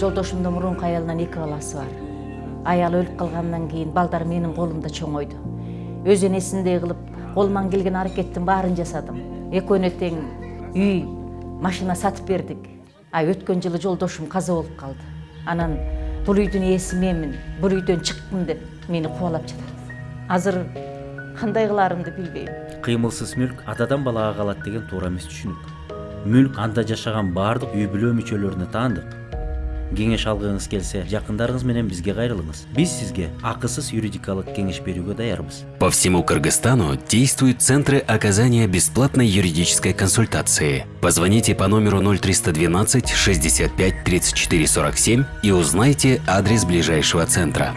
жолдошумдун мурунку аялынан эки баласы бар. Аялы өлүп калгандан кийин балдар менин колумда чоңойду өз энесиндей кылып колуман келген аракеттин баарын жасадым. Экөөнө тең үй машина сатып бердик а өткөн жылы жолдошум каза болуп калды анан бул үйдүн ээси менмин бул үйдөн чыккын деп мени кубалап жатат азыр кандай кылаарымды билбейм кыймылсыз мүлк атадан балага калат деген туура эмес түшүнүк мүлк анда жашаган баардык үй бүлө мүчөлөрүнө таандык кеңеш алгыңыз келсе жакындарыңыз менен бизге кайрылыңыз биз сизге акысыз юридикалык кеңеш берүүгө даярбыз по всему кыргызстану действуют центры оказания бесплатной юридической консультации. Позвоните по номеру 0312 65 34 47 и узнайте адрес ближайшего центра.